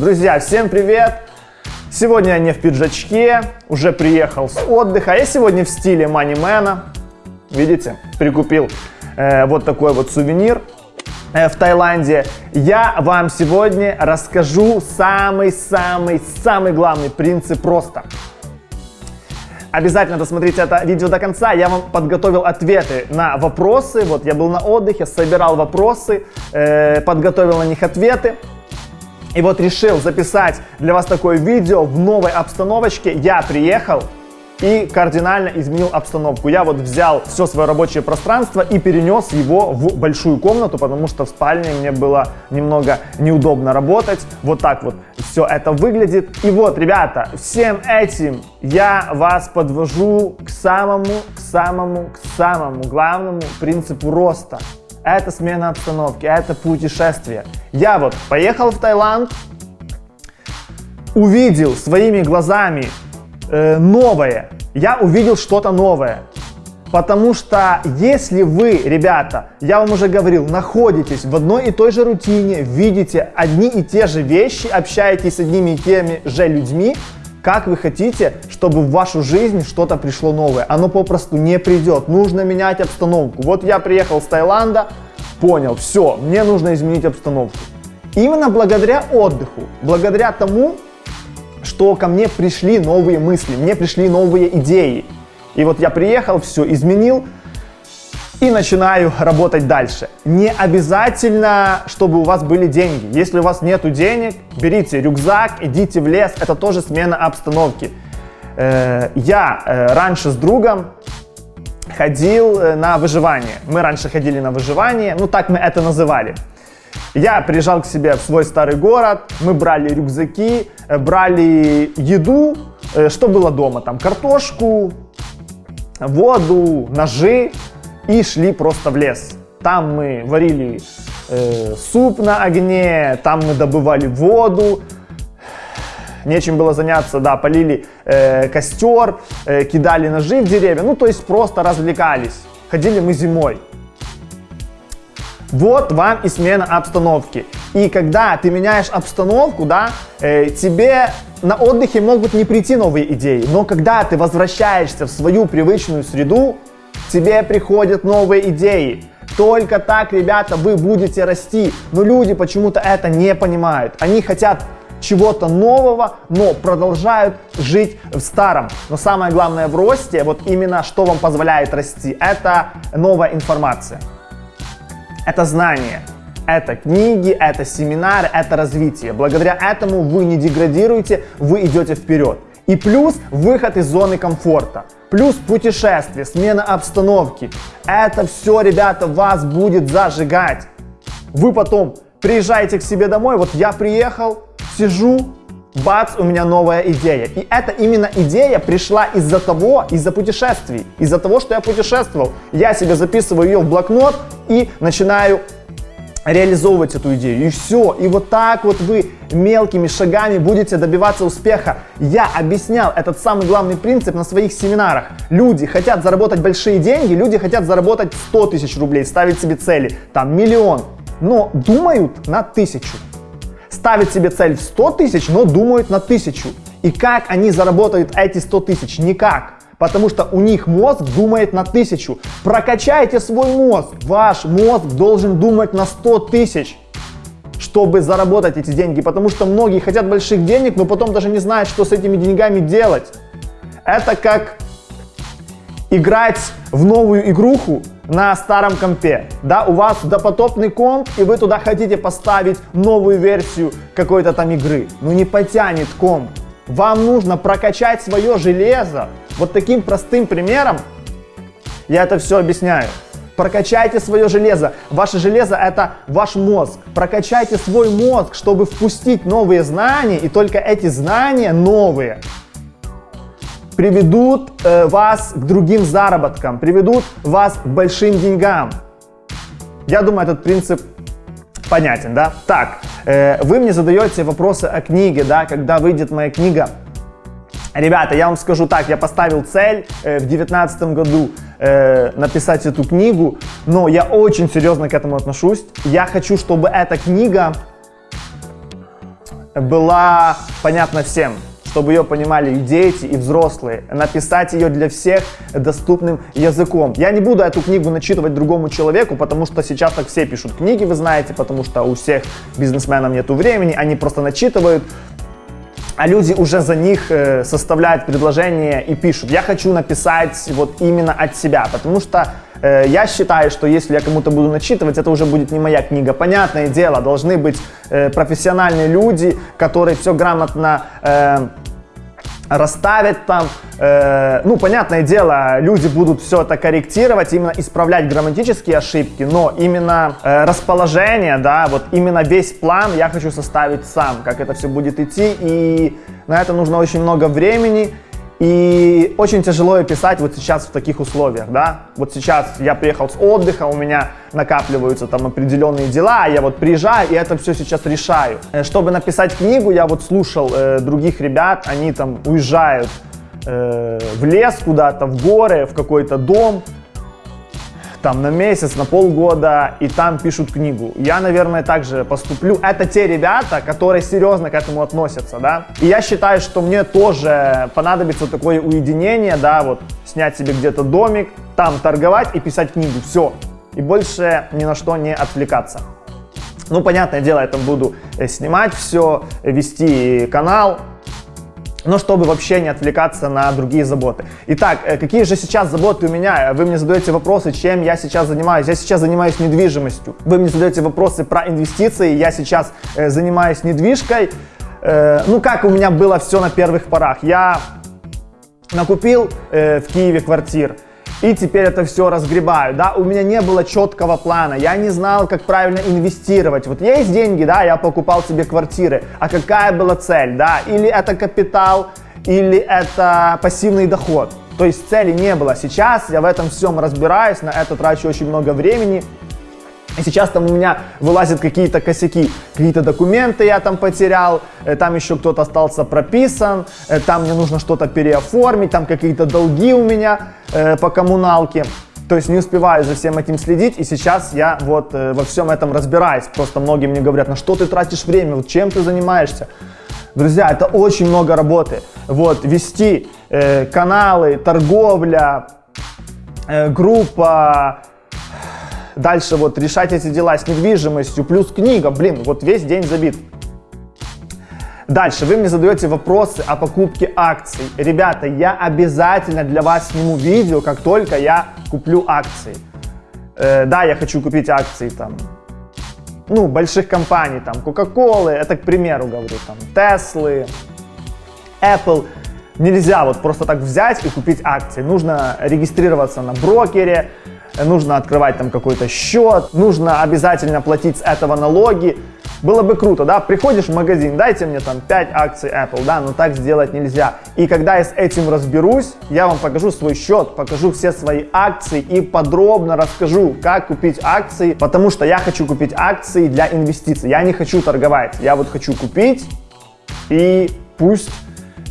Друзья, всем привет! Сегодня я не в пиджачке, уже приехал с отдыха. Я сегодня в стиле манимена. Видите, прикупил э, вот такой вот сувенир э, в Таиланде. Я вам сегодня расскажу самый-самый-самый главный принцип просто. Обязательно досмотрите это видео до конца. Я вам подготовил ответы на вопросы. Вот я был на отдыхе, собирал вопросы, э, подготовил на них ответы. И вот решил записать для вас такое видео в новой обстановочке. Я приехал и кардинально изменил обстановку. Я вот взял все свое рабочее пространство и перенес его в большую комнату, потому что в спальне мне было немного неудобно работать. Вот так вот все это выглядит. И вот, ребята, всем этим я вас подвожу к самому, к самому, к самому главному принципу роста это смена обстановки, это путешествие. Я вот поехал в Таиланд, увидел своими глазами э, новое, я увидел что-то новое. Потому что если вы, ребята, я вам уже говорил, находитесь в одной и той же рутине, видите одни и те же вещи, общаетесь с одними и теми же людьми, как вы хотите, чтобы в вашу жизнь что-то пришло новое? Оно попросту не придет. Нужно менять обстановку. Вот я приехал с Таиланда, понял, все, мне нужно изменить обстановку. Именно благодаря отдыху, благодаря тому, что ко мне пришли новые мысли, мне пришли новые идеи. И вот я приехал, все изменил, и начинаю работать дальше. Не обязательно, чтобы у вас были деньги. Если у вас нет денег, берите рюкзак, идите в лес. Это тоже смена обстановки. Э, я э, раньше с другом ходил э, на выживание. Мы раньше ходили на выживание, ну так мы это называли. Я приезжал к себе в свой старый город, мы брали рюкзаки, брали еду, что было дома, там картошку, воду, ножи, и шли просто в лес. Там мы варили э, суп на огне, там мы добывали воду, нечем было заняться, да, полили э, костер, э, кидали ножи в деревья, ну то есть просто развлекались. Ходили мы зимой. Вот вам и смена обстановки. И когда ты меняешь обстановку, да, э, тебе на отдыхе могут не прийти новые идеи, но когда ты возвращаешься в свою привычную среду, тебе приходят новые идеи. Только так, ребята, вы будете расти. Но люди почему-то это не понимают. Они хотят чего-то нового, но продолжают жить в старом. Но самое главное в росте, вот именно что вам позволяет расти, это новая информация. Это знание, это книги, это семинары, это развитие. Благодаря этому вы не деградируете, вы идете вперед. И плюс выход из зоны комфорта. Плюс путешествие, смена обстановки. Это все, ребята, вас будет зажигать. Вы потом приезжаете к себе домой, вот я приехал, сижу, бац, у меня новая идея. И эта именно идея пришла из-за того, из-за путешествий, из-за того, что я путешествовал. Я себе записываю ее в блокнот и начинаю реализовывать эту идею. И все. И вот так вот вы мелкими шагами будете добиваться успеха. Я объяснял этот самый главный принцип на своих семинарах. Люди хотят заработать большие деньги, люди хотят заработать 100 тысяч рублей, ставить себе цели, там миллион, но думают на тысячу. Ставят себе цель в 100 тысяч, но думают на тысячу. И как они заработают эти 100 тысяч? Никак потому что у них мозг думает на тысячу. Прокачайте свой мозг. Ваш мозг должен думать на 100 тысяч, чтобы заработать эти деньги, потому что многие хотят больших денег, но потом даже не знают, что с этими деньгами делать. Это как играть в новую игруху на старом компе. Да, у вас допотопный комп, и вы туда хотите поставить новую версию какой-то там игры. Но не потянет комп. Вам нужно прокачать свое железо. Вот таким простым примером я это все объясняю. Прокачайте свое железо. Ваше железо это ваш мозг. Прокачайте свой мозг, чтобы впустить новые знания, и только эти знания новые приведут э, вас к другим заработкам, приведут вас к большим деньгам. Я думаю, этот принцип понятен, да? Так, э, вы мне задаете вопросы о книге, да, когда выйдет моя книга. Ребята, я вам скажу так, я поставил цель э, в 2019 году э, написать эту книгу, но я очень серьезно к этому отношусь. Я хочу, чтобы эта книга была понятна всем чтобы ее понимали и дети, и взрослые. Написать ее для всех доступным языком. Я не буду эту книгу начитывать другому человеку, потому что сейчас так все пишут книги, вы знаете, потому что у всех бизнесменов нету времени, они просто начитывают а люди уже за них э, составляют предложения и пишут. Я хочу написать вот именно от себя, потому что э, я считаю, что если я кому-то буду начитывать, это уже будет не моя книга. Понятное дело, должны быть э, профессиональные люди, которые все грамотно э, расставят там. Ну, понятное дело, люди будут все это корректировать, именно исправлять грамматические ошибки, но именно расположение, да, вот именно весь план я хочу составить сам, как это все будет идти, и на это нужно очень много времени, и очень тяжело писать вот сейчас в таких условиях, да. Вот сейчас я приехал с отдыха, у меня накапливаются там определенные дела, я вот приезжаю и это все сейчас решаю. Э, чтобы написать книгу, я вот слушал э, других ребят, они там уезжают э, в лес куда-то, в горы, в какой-то дом, там на месяц, на полгода, и там пишут книгу. Я, наверное, также поступлю. Это те ребята, которые серьезно к этому относятся, да. И я считаю, что мне тоже понадобится такое уединение, да, вот снять себе где-то домик, там торговать и писать книгу. Все. И больше ни на что не отвлекаться. Ну, понятное дело, я там буду э, снимать все, вести канал, но чтобы вообще не отвлекаться на другие заботы. Итак, э, какие же сейчас заботы у меня? Вы мне задаете вопросы, чем я сейчас занимаюсь. Я сейчас занимаюсь недвижимостью. Вы мне задаете вопросы про инвестиции. Я сейчас э, занимаюсь недвижкой. Э, ну, как у меня было все на первых порах. Я накупил э, в Киеве квартир и теперь это все разгребаю, да, у меня не было четкого плана, я не знал, как правильно инвестировать, вот есть деньги, да, я покупал себе квартиры, а какая была цель, да, или это капитал, или это пассивный доход, то есть цели не было, сейчас я в этом всем разбираюсь, на это трачу очень много времени, и сейчас там у меня вылазят какие-то косяки, какие-то документы я там потерял, э, там еще кто-то остался прописан, э, там мне нужно что-то переоформить, там какие-то долги у меня э, по коммуналке. То есть не успеваю за всем этим следить, и сейчас я вот во всем этом разбираюсь. Просто многие мне говорят, на что ты тратишь время, вот чем ты занимаешься? Друзья, это очень много работы. Вот, вести каналы, торговля, группа, Дальше вот решать эти дела с недвижимостью, плюс книга, блин, вот весь день забит. Дальше вы мне задаете вопросы о покупке акций. Ребята, я обязательно для вас сниму видео, как только я куплю акции. Э, да, я хочу купить акции там, ну, больших компаний, там, Coca-Cola, это к примеру говорю, там, Tesla, Apple. Нельзя вот просто так взять и купить акции. Нужно регистрироваться на брокере, нужно открывать там какой-то счет, нужно обязательно платить с этого налоги. Было бы круто, да, приходишь в магазин, дайте мне там 5 акций Apple, да, но так сделать нельзя. И когда я с этим разберусь, я вам покажу свой счет, покажу все свои акции и подробно расскажу, как купить акции, потому что я хочу купить акции для инвестиций, я не хочу торговать, я вот хочу купить и пусть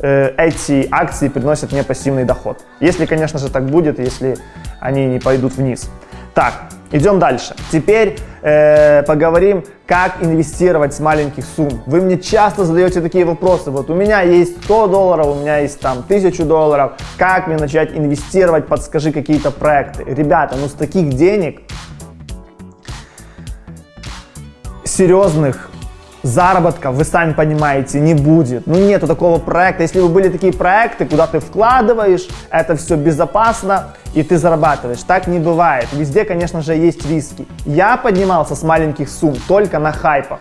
эти акции приносят мне пассивный доход. Если, конечно же, так будет, если они не пойдут вниз. Так, идем дальше. Теперь э, поговорим, как инвестировать с маленьких сумм. Вы мне часто задаете такие вопросы. Вот у меня есть 100 долларов, у меня есть там 1000 долларов. Как мне начать инвестировать? Подскажи какие-то проекты. Ребята, ну с таких денег серьезных заработка, вы сами понимаете, не будет. Ну, нету такого проекта. Если бы были такие проекты, куда ты вкладываешь, это все безопасно, и ты зарабатываешь. Так не бывает. Везде, конечно же, есть риски. Я поднимался с маленьких сумм только на хайпах.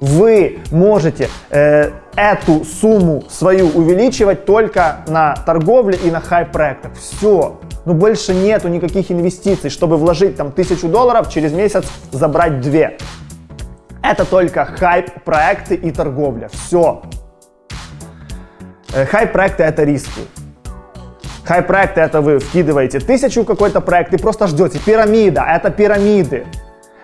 Вы можете э, эту сумму свою увеличивать только на торговле и на хайп-проектах. Все. Но больше нету никаких инвестиций, чтобы вложить там тысячу долларов, через месяц забрать две. Это только хайп-проекты и торговля. Все. Э, хайп-проекты это риски. Хайп-проекты это вы вкидываете тысячу какой-то проект и просто ждете. Пирамида, это пирамиды.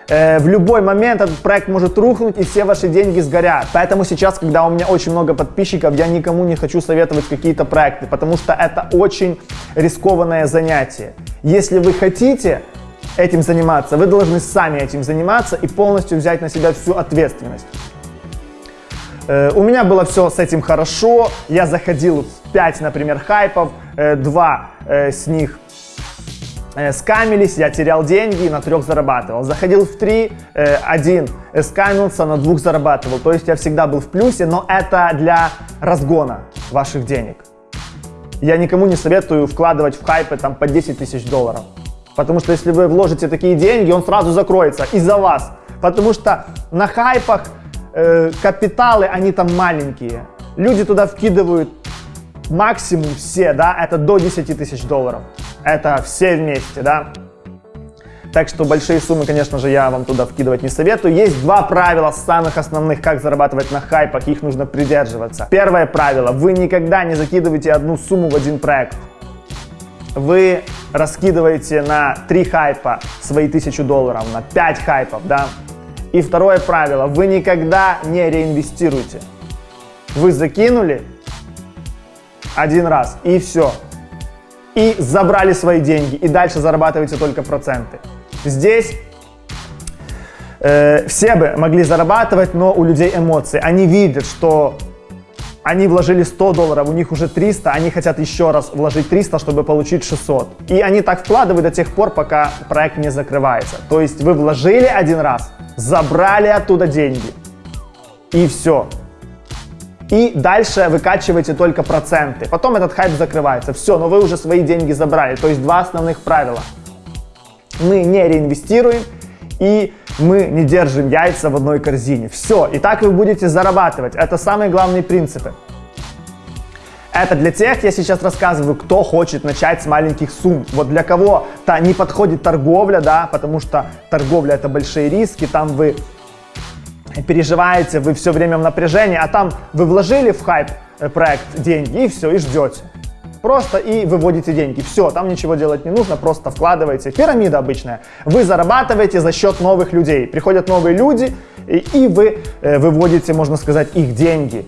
Э, в любой момент этот проект может рухнуть и все ваши деньги сгорят. Поэтому сейчас, когда у меня очень много подписчиков, я никому не хочу советовать какие-то проекты, потому что это очень рискованное занятие. Если вы хотите этим заниматься. Вы должны сами этим заниматься и полностью взять на себя всю ответственность. Э, у меня было все с этим хорошо. Я заходил в 5, например, хайпов, э, 2 э, с них скамились, я терял деньги, на трех зарабатывал. Заходил в три, один скамился, на двух зарабатывал. То есть я всегда был в плюсе, но это для разгона ваших денег. Я никому не советую вкладывать в хайпы там по 10 тысяч долларов. Потому что если вы вложите такие деньги, он сразу закроется из-за вас. Потому что на хайпах э, капиталы, они там маленькие. Люди туда вкидывают максимум все, да, это до 10 тысяч долларов. Это все вместе, да. Так что большие суммы, конечно же, я вам туда вкидывать не советую. Есть два правила самых основных, как зарабатывать на хайпах, их нужно придерживаться. Первое правило, вы никогда не закидываете одну сумму в один проект. Вы раскидываете на 3 хайпа свои 1000 долларов, на 5 хайпов, да. И второе правило, вы никогда не реинвестируете. Вы закинули один раз и все. И забрали свои деньги, и дальше зарабатываете только проценты. Здесь э, все бы могли зарабатывать, но у людей эмоции. Они видят, что они вложили 100 долларов, у них уже 300, они хотят еще раз вложить 300, чтобы получить 600. И они так вкладывают до тех пор, пока проект не закрывается. То есть вы вложили один раз, забрали оттуда деньги, и все. И дальше выкачиваете только проценты. Потом этот хайп закрывается. Все, но вы уже свои деньги забрали. То есть два основных правила. Мы не реинвестируем и мы не держим яйца в одной корзине. Все, и так вы будете зарабатывать. Это самые главные принципы. Это для тех, я сейчас рассказываю, кто хочет начать с маленьких сумм. Вот для кого-то не подходит торговля, да, потому что торговля это большие риски, там вы переживаете, вы все время в напряжении, а там вы вложили в хайп э, проект деньги и все, и ждете. Просто и выводите деньги. Все, там ничего делать не нужно, просто вкладываете. Пирамида обычная. Вы зарабатываете за счет новых людей. Приходят новые люди, и, вы э, выводите, можно сказать, их деньги.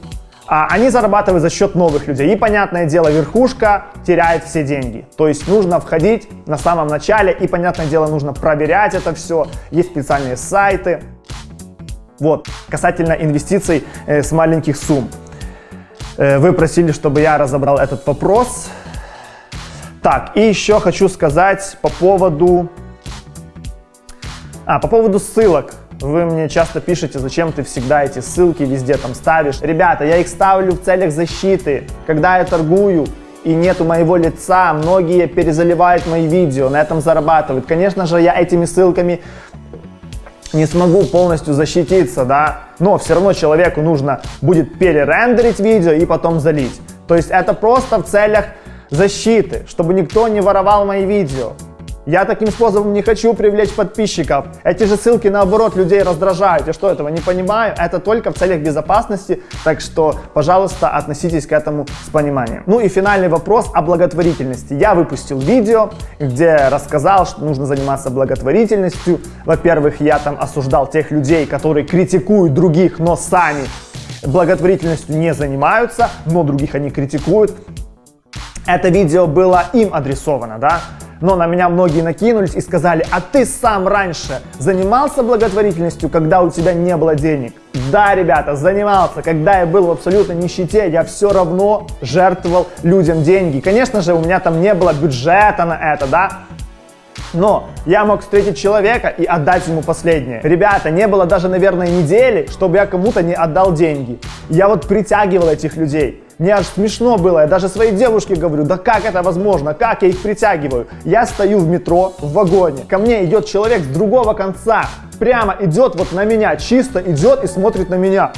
А они зарабатывают за счет новых людей. И, понятное дело, верхушка теряет все деньги. То есть нужно входить на самом начале, и, понятное дело, нужно проверять это все. Есть специальные сайты. Вот, касательно инвестиций э, с маленьких сумм. Э, вы просили, чтобы я разобрал этот вопрос. Так, и еще хочу сказать по поводу... А, по поводу ссылок. Вы мне часто пишете, зачем ты всегда эти ссылки везде там ставишь. Ребята, я их ставлю в целях защиты. Когда я торгую и нету моего лица, многие перезаливают мои видео, на этом зарабатывают. Конечно же, я этими ссылками не смогу полностью защититься, да, но все равно человеку нужно будет перерендерить видео и потом залить. То есть это просто в целях защиты, чтобы никто не воровал мои видео. Я таким способом не хочу привлечь подписчиков. Эти же ссылки наоборот людей раздражают. Я что, этого не понимаю? Это только в целях безопасности, так что, пожалуйста, относитесь к этому с пониманием. Ну и финальный вопрос о благотворительности. Я выпустил видео, где рассказал, что нужно заниматься благотворительностью. Во-первых, я там осуждал тех людей, которые критикуют других, но сами благотворительностью не занимаются, но других они критикуют. Это видео было им адресовано, да? но на меня многие накинулись и сказали, а ты сам раньше занимался благотворительностью, когда у тебя не было денег? Да, ребята, занимался. Когда я был в абсолютной нищете, я все равно жертвовал людям деньги. Конечно же, у меня там не было бюджета на это, да, но я мог встретить человека и отдать ему последнее. Ребята, не было даже, наверное, недели, чтобы я кому-то не отдал деньги. Я вот притягивал этих людей. Мне аж смешно было, я даже своей девушке говорю, да как это возможно, как я их притягиваю? Я стою в метро, в вагоне, ко мне идет человек с другого конца, прямо идет вот на меня, чисто идет и смотрит на меня.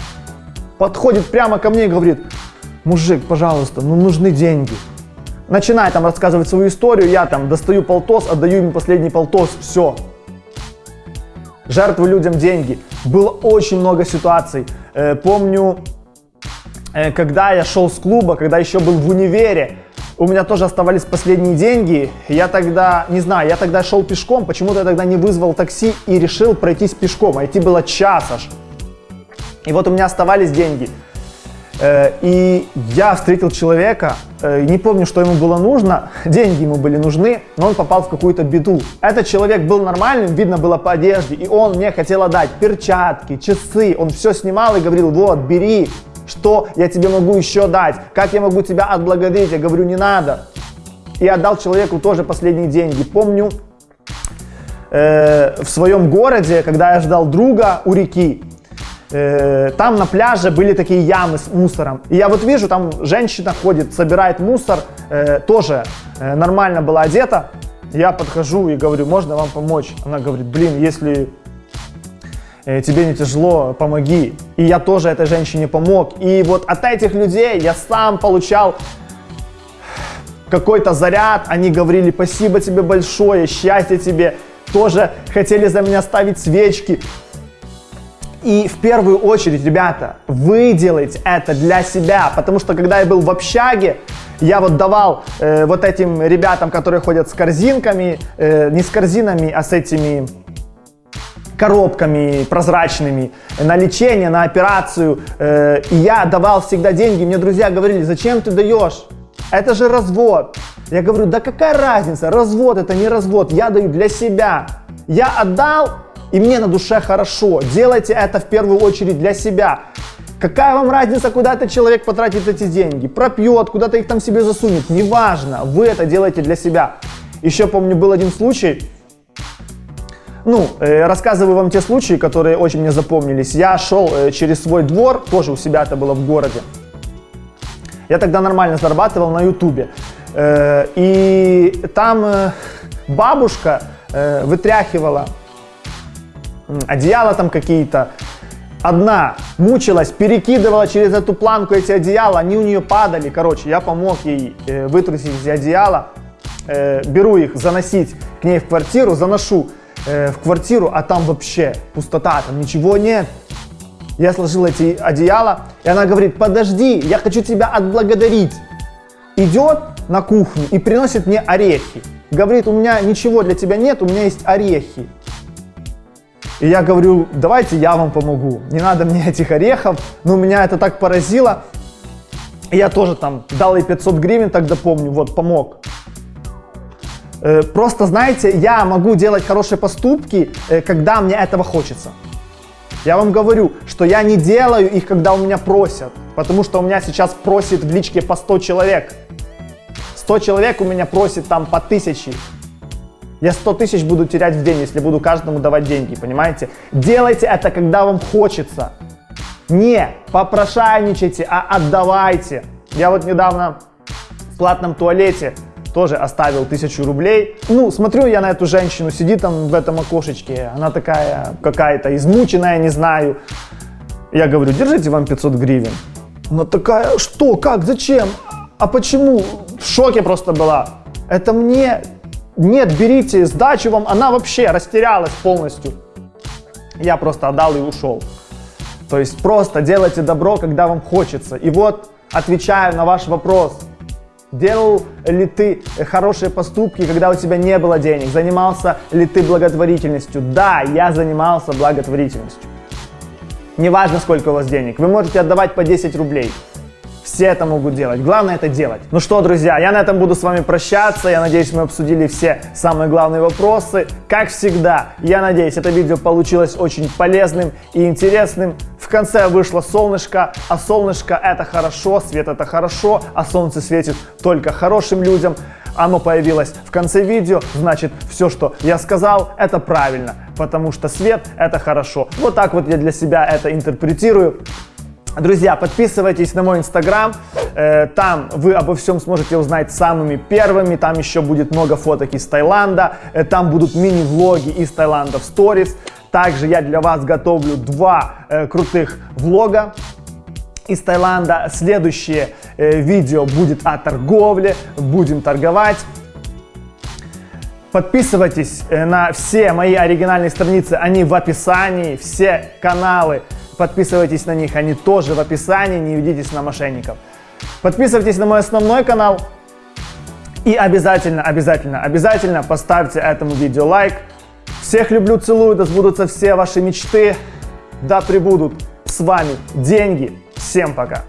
Подходит прямо ко мне и говорит, мужик, пожалуйста, ну нужны деньги. Начинает там рассказывать свою историю, я там достаю полтос, отдаю ему последний полтос, все. Жертвую людям деньги. Было очень много ситуаций. Э, помню, Э, когда я шел с клуба, когда еще был в универе, у меня тоже оставались последние деньги. Я тогда, не знаю, я тогда шел пешком, почему-то я тогда не вызвал такси и решил пройтись пешком, а идти было час аж. И вот у меня оставались деньги. Э, и я встретил человека, не помню, что ему было нужно, деньги ему были нужны, но он попал в какую-то беду. Этот человек был нормальным, видно было по одежде, и он мне хотел отдать перчатки, часы, он все снимал и говорил, вот, бери, что я тебе могу еще дать, как я могу тебя отблагодарить, я говорю, не надо. И отдал человеку тоже последние деньги. Помню, э, в своем городе, когда я ждал друга у реки, э, там на пляже были такие ямы с мусором. И я вот вижу, там женщина ходит, собирает мусор, э, тоже э, нормально была одета. Я подхожу и говорю, можно вам помочь? Она говорит, блин, если э, тебе не тяжело, помоги. И я тоже этой женщине помог. И вот от этих людей я сам получал какой-то заряд, они говорили спасибо тебе большое, счастья тебе, тоже хотели за меня ставить свечки. И в первую очередь, ребята, вы делаете это для себя, потому что когда я был в общаге, я вот давал э, вот этим ребятам, которые ходят с корзинками, э, не с корзинами, а с этими коробками прозрачными на лечение, на операцию. Э, и я давал всегда деньги. Мне друзья говорили, зачем ты даешь? Это же развод. Я говорю, да какая разница, развод это не развод, я даю для себя. Я отдал, и мне на душе хорошо. Делайте это в первую очередь для себя. Какая вам разница, куда этот человек потратит эти деньги? Пропьет, куда-то их там себе засунет. Неважно, вы это делаете для себя. Еще помню, был один случай. Ну, э, рассказываю вам те случаи, которые очень мне запомнились. Я шел э, через свой двор, тоже у себя это было в городе. Я тогда нормально зарабатывал на ютубе. Э, и там бабушка вытряхивала одеяла там какие-то. Одна мучилась, перекидывала через эту планку эти одеяла, они у нее падали. Короче, я помог ей э, вытрусить эти одеяла. Э, беру их, заносить к ней в квартиру, заношу э, в квартиру, а там вообще пустота, там ничего нет. Я сложил эти одеяла, и она говорит, подожди, я хочу тебя отблагодарить. Идет на кухню и приносит мне орехи. Говорит, у меня ничего для тебя нет, у меня есть орехи. И я говорю, давайте я вам помогу, не надо мне этих орехов. Но меня это так поразило. И я тоже там дал ей 500 гривен, тогда помню, вот, помог. Э, просто, знаете, я могу делать хорошие поступки, э, когда мне этого хочется. Я вам говорю, что я не делаю их, когда у меня просят. Потому что у меня сейчас просит в личке по 100 человек. 100 человек у меня просит там по 1000. Я 100 тысяч буду терять в день, если буду каждому давать деньги, понимаете? Делайте это, когда вам хочется. Не попрошайничайте, а отдавайте. Я вот недавно в платном туалете тоже оставил тысячу рублей. Ну, смотрю я на эту женщину, сидит там в этом окошечке, она такая какая-то измученная, не знаю. Я говорю, держите вам 500 гривен. Она такая, что, как, зачем, а почему? В шоке просто была. Это мне нет, берите сдачу вам, она вообще растерялась полностью. Я просто отдал и ушел. То есть просто делайте добро, когда вам хочется. И вот отвечаю на ваш вопрос. Делал ли ты хорошие поступки, когда у тебя не было денег? Занимался ли ты благотворительностью? Да, я занимался благотворительностью. Неважно, сколько у вас денег. Вы можете отдавать по 10 рублей. Все это могут делать. Главное это делать. Ну что, друзья, я на этом буду с вами прощаться. Я надеюсь, мы обсудили все самые главные вопросы. Как всегда, я надеюсь, это видео получилось очень полезным и интересным. В конце вышло солнышко, а солнышко это хорошо, свет это хорошо, а солнце светит только хорошим людям. Оно появилось в конце видео, значит все, что я сказал, это правильно, потому что свет это хорошо. Вот так вот я для себя это интерпретирую. Друзья, подписывайтесь на мой инстаграм, э, там вы обо всем сможете узнать самыми первыми, там еще будет много фоток из Таиланда, э, там будут мини-влоги из Таиланда в сторис. Также я для вас готовлю два э, крутых влога из Таиланда. Следующее видео будет о торговле, будем торговать. Подписывайтесь на все мои оригинальные страницы, они в описании, все каналы Подписывайтесь на них, они тоже в описании, не ведитесь на мошенников. Подписывайтесь на мой основной канал. И обязательно, обязательно, обязательно поставьте этому видео лайк. Всех люблю, целую, да сбудутся все ваши мечты. Да пребудут с вами деньги. Всем пока.